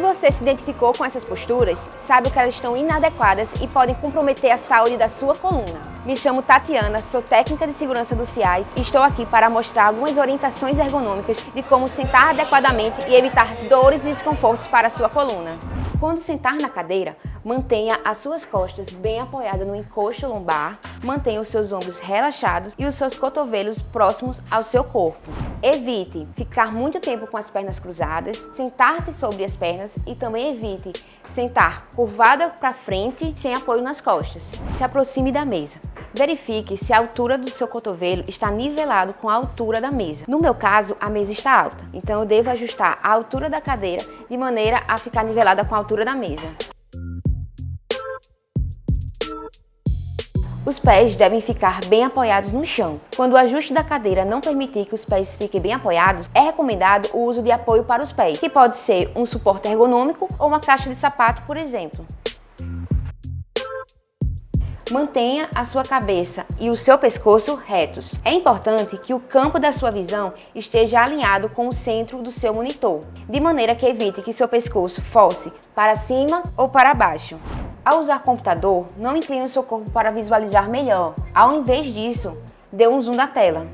você se identificou com essas posturas, sabe que elas estão inadequadas e podem comprometer a saúde da sua coluna. Me chamo Tatiana, sou técnica de segurança do CIAS e estou aqui para mostrar algumas orientações ergonômicas de como sentar adequadamente e evitar dores e desconfortos para a sua coluna. Quando sentar na cadeira, mantenha as suas costas bem apoiadas no encosto lombar, mantenha os seus ombros relaxados e os seus cotovelos próximos ao seu corpo. Evite ficar muito tempo com as pernas cruzadas, sentar-se sobre as pernas e também evite sentar curvada para frente sem apoio nas costas. Se aproxime da mesa. Verifique se a altura do seu cotovelo está nivelado com a altura da mesa. No meu caso, a mesa está alta, então eu devo ajustar a altura da cadeira de maneira a ficar nivelada com a altura da mesa. Os pés devem ficar bem apoiados no chão. Quando o ajuste da cadeira não permitir que os pés fiquem bem apoiados, é recomendado o uso de apoio para os pés, que pode ser um suporte ergonômico ou uma caixa de sapato, por exemplo. Mantenha a sua cabeça e o seu pescoço retos. É importante que o campo da sua visão esteja alinhado com o centro do seu monitor, de maneira que evite que seu pescoço fosse para cima ou para baixo. Ao usar computador, não incline o seu corpo para visualizar melhor. Ao invés disso, dê um zoom na tela.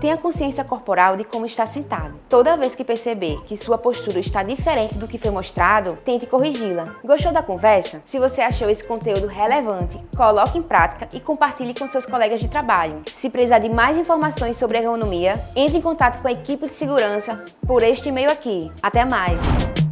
Tenha consciência corporal de como está sentado. Toda vez que perceber que sua postura está diferente do que foi mostrado, tente corrigi-la. Gostou da conversa? Se você achou esse conteúdo relevante, coloque em prática e compartilhe com seus colegas de trabalho. Se precisar de mais informações sobre ergonomia, entre em contato com a equipe de segurança por este e-mail aqui. Até mais!